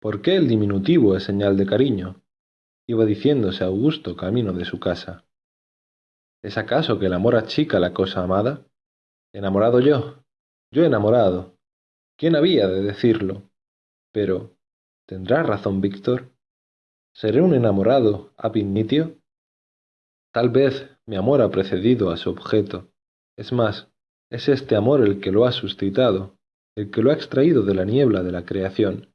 ¿Por qué el diminutivo es señal de cariño? Iba diciéndose Augusto camino de su casa. ¿Es acaso que el amor achica la cosa amada? ¿Enamorado yo? Yo enamorado. ¿Quién había de decirlo? Pero, ¿tendrá razón Víctor? ¿Seré un enamorado ab initio? Tal vez mi amor ha precedido a su objeto. Es más, es este amor el que lo ha suscitado, el que lo ha extraído de la niebla de la creación.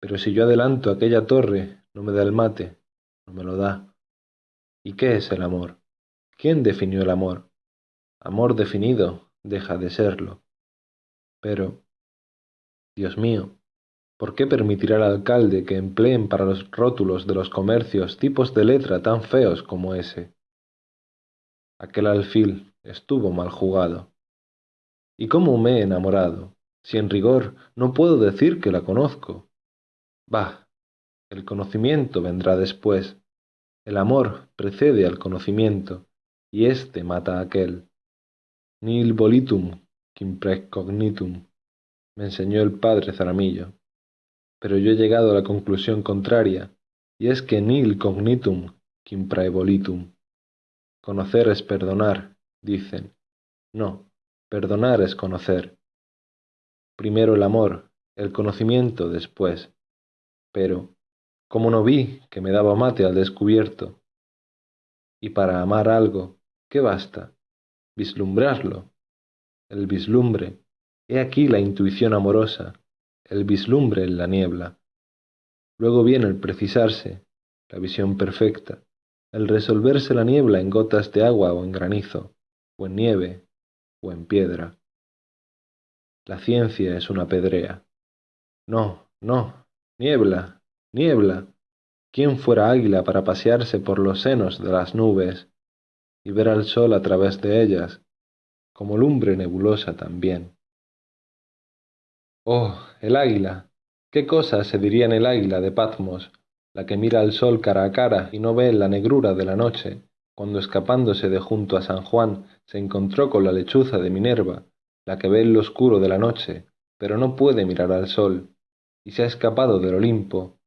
Pero si yo adelanto aquella torre, no me da el mate, no me lo da. ¿Y qué es el amor? ¿Quién definió el amor? Amor definido deja de serlo. Pero, Dios mío, ¿por qué permitirá el alcalde que empleen para los rótulos de los comercios tipos de letra tan feos como ese? Aquel alfil estuvo mal jugado. ¿Y cómo me he enamorado? Si en rigor no puedo decir que la conozco. Bah, el conocimiento vendrá después. El amor precede al conocimiento, y éste mata a aquel. Nil volitum, quim precognitum, me enseñó el padre Zaramillo. Pero yo he llegado a la conclusión contraria, y es que nil cognitum, quim praevolitum. Conocer es perdonar, dicen. No, Perdonar es conocer. Primero el amor, el conocimiento después. Pero, como no vi que me daba mate al descubierto? Y para amar algo, ¿qué basta? Vislumbrarlo. El vislumbre. He aquí la intuición amorosa, el vislumbre en la niebla. Luego viene el precisarse, la visión perfecta, el resolverse la niebla en gotas de agua o en granizo, o en nieve, o en piedra. La ciencia es una pedrea. No, no, niebla, niebla. ¿Quién fuera águila para pasearse por los senos de las nubes y ver al sol a través de ellas, como lumbre nebulosa también? Oh, el águila. ¿Qué cosa se diría en el águila de Patmos, la que mira al sol cara a cara y no ve la negrura de la noche, cuando escapándose de junto a San Juan se encontró con la lechuza de Minerva, la que ve en lo oscuro de la noche, pero no puede mirar al sol, y se ha escapado del Olimpo.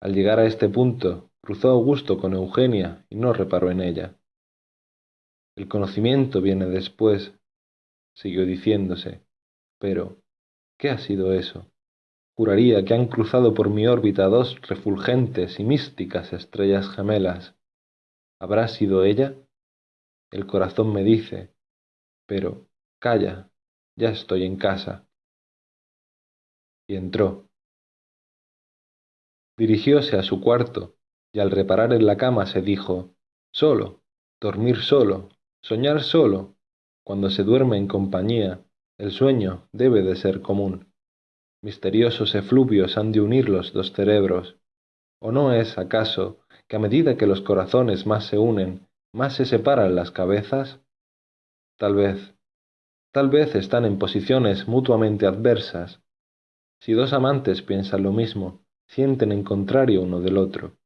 Al llegar a este punto, cruzó Augusto con Eugenia y no reparó en ella. El conocimiento viene después, siguió diciéndose, pero ¿qué ha sido eso? Juraría que han cruzado por mi órbita dos refulgentes y místicas estrellas gemelas. ¿Habrá sido ella? El corazón me dice, pero calla, ya estoy en casa. Y entró. Dirigióse a su cuarto, y al reparar en la cama se dijo, solo, dormir solo, soñar solo. Cuando se duerme en compañía, el sueño debe de ser común. Misteriosos efluvios han de unir los dos cerebros. ¿O no es, acaso, que a medida que los corazones más se unen, más se separan las cabezas? Tal vez, tal vez están en posiciones mutuamente adversas. Si dos amantes piensan lo mismo, sienten en contrario uno del otro.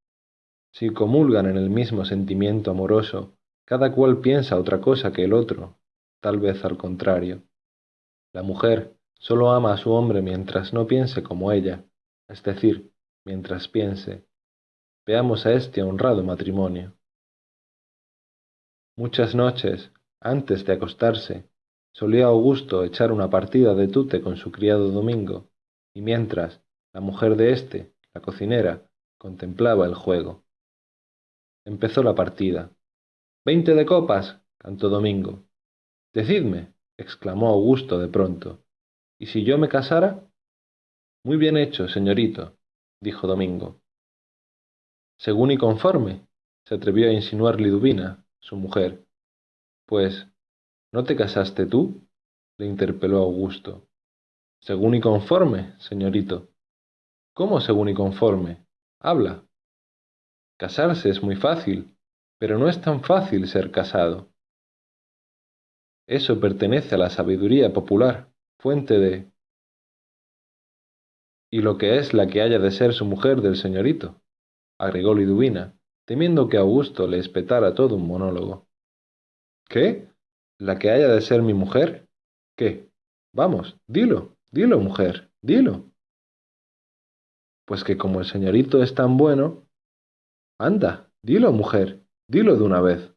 Si comulgan en el mismo sentimiento amoroso, cada cual piensa otra cosa que el otro, tal vez al contrario. La mujer solo ama a su hombre mientras no piense como ella, es decir, mientras piense, Veamos a este honrado matrimonio. Muchas noches, antes de acostarse, solía Augusto echar una partida de tute con su criado Domingo, y mientras la mujer de éste, la cocinera, contemplaba el juego. Empezó la partida. Veinte de copas, cantó Domingo. Decidme, exclamó Augusto de pronto. ¿Y si yo me casara? Muy bien hecho, señorito, dijo Domingo. Según y conforme, se atrevió a insinuar Liduvina, su mujer. Pues, ¿no te casaste tú? le interpeló Augusto. Según y conforme, señorito. ¿Cómo según y conforme? Habla. Casarse es muy fácil, pero no es tan fácil ser casado. Eso pertenece a la sabiduría popular, fuente de... y lo que es la que haya de ser su mujer del señorito agregó Liduvina, temiendo que Augusto le espetara todo un monólogo. ¿Qué? ¿La que haya de ser mi mujer? ¿Qué? Vamos, dilo, dilo, mujer, dilo. Pues que como el señorito es tan bueno... Anda, dilo, mujer, dilo de una vez.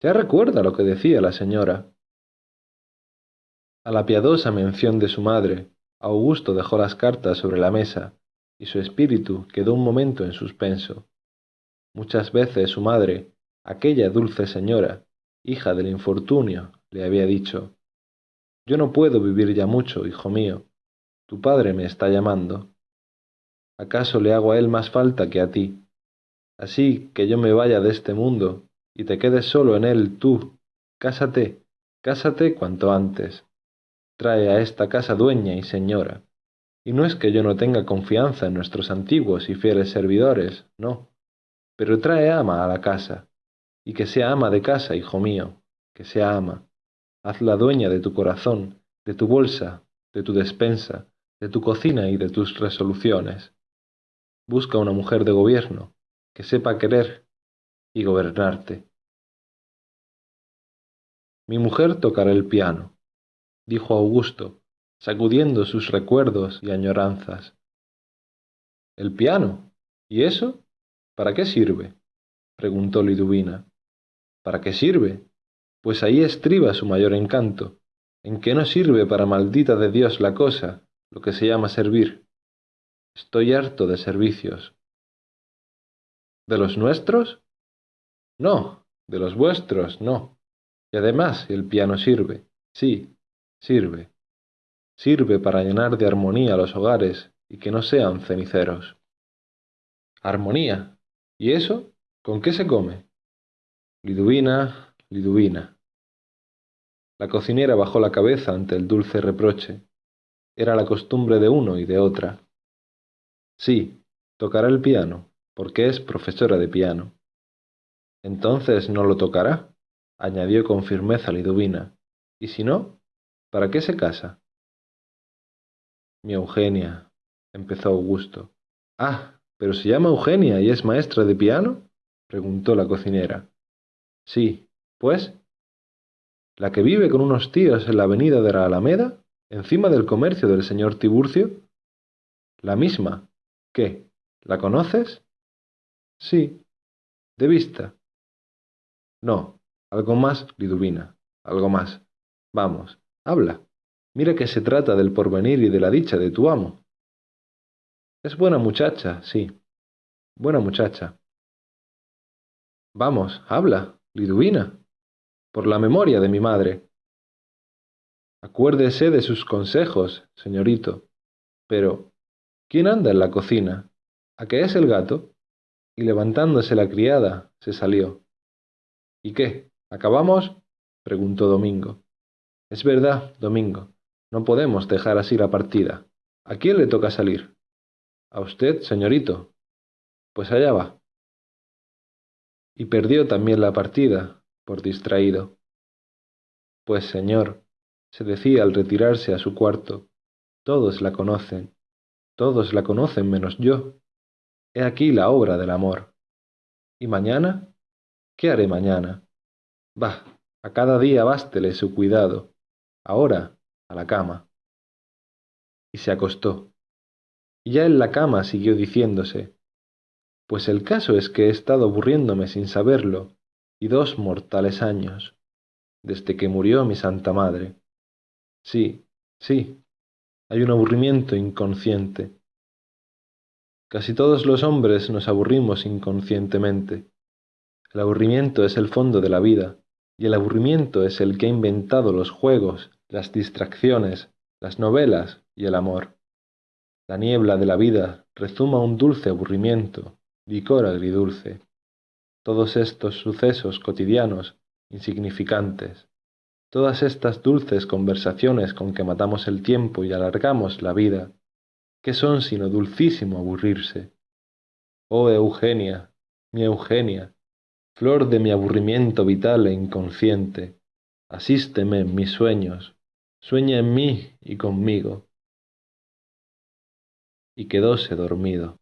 Ya recuerda lo que decía la señora. A la piadosa mención de su madre, Augusto dejó las cartas sobre la mesa, y su espíritu quedó un momento en suspenso. Muchas veces su madre, aquella dulce señora, hija del infortunio, le había dicho, Yo no puedo vivir ya mucho, hijo mío. Tu padre me está llamando. ¿Acaso le hago a él más falta que a ti? Así que yo me vaya de este mundo y te quedes solo en él tú. Cásate, cásate cuanto antes. Trae a esta casa dueña y señora. Y no es que yo no tenga confianza en nuestros antiguos y fieles servidores, no. Pero trae ama a la casa. Y que sea ama de casa, hijo mío, que sea ama. Hazla dueña de tu corazón, de tu bolsa, de tu despensa, de tu cocina y de tus resoluciones. Busca una mujer de gobierno, que sepa querer y gobernarte. Mi mujer tocará el piano, dijo Augusto, sacudiendo sus recuerdos y añoranzas. ¿El piano? ¿Y eso? ¿Para qué sirve? preguntó Liduvina. ¿Para qué sirve? Pues ahí estriba su mayor encanto, en que no sirve para maldita de Dios la cosa, lo que se llama servir. Estoy harto de servicios. ¿De los nuestros? No, de los vuestros, no. Y además el piano sirve, sí, sirve. Sirve para llenar de armonía los hogares y que no sean ceniceros. Armonía. ¿Y eso? ¿Con qué se come? Liduvina, Liduvina. La cocinera bajó la cabeza ante el dulce reproche. Era la costumbre de uno y de otra. Sí, tocará el piano, porque es profesora de piano. Entonces no lo tocará, añadió con firmeza Liduvina. ¿Y si no? ¿Para qué se casa? Mi Eugenia, empezó Augusto. Ah, pero se llama Eugenia y es maestra de piano? preguntó la cocinera. Sí, pues. ¿La que vive con unos tíos en la avenida de la Alameda, encima del comercio del señor Tiburcio? La misma, ¿Qué? ¿La conoces? Sí. ¿De vista? No. Algo más, Liduvina. Algo más. Vamos, habla. Mira que se trata del porvenir y de la dicha de tu amo. Es buena muchacha, sí. Buena muchacha. Vamos, habla, Liduvina. Por la memoria de mi madre. Acuérdese de sus consejos, señorito. Pero, ¿Quién anda en la cocina? ¿A qué es el gato? Y levantándose la criada, se salió. ¿Y qué? ¿Acabamos? preguntó Domingo. Es verdad, Domingo. No podemos dejar así la partida. ¿A quién le toca salir? A usted, señorito. Pues allá va. Y perdió también la partida, por distraído. Pues, señor, se decía al retirarse a su cuarto, todos la conocen, todos la conocen menos yo. He aquí la obra del amor. ¿Y mañana? ¿Qué haré mañana? Bah, a cada día bástele su cuidado. Ahora, a la cama. Y se acostó. Y ya en la cama siguió diciéndose, pues el caso es que he estado aburriéndome sin saberlo, y dos mortales años, desde que murió mi Santa Madre. Sí, sí, hay un aburrimiento inconsciente. Casi todos los hombres nos aburrimos inconscientemente. El aburrimiento es el fondo de la vida, y el aburrimiento es el que ha inventado los juegos, las distracciones, las novelas y el amor. La niebla de la vida rezuma un dulce aburrimiento, licor agridulce. Todos estos sucesos cotidianos, insignificantes, Todas estas dulces conversaciones con que matamos el tiempo y alargamos la vida, ¿qué son sino dulcísimo aburrirse? Oh Eugenia, mi Eugenia, flor de mi aburrimiento vital e inconsciente, asísteme en mis sueños, sueña en mí y conmigo. Y quedóse dormido.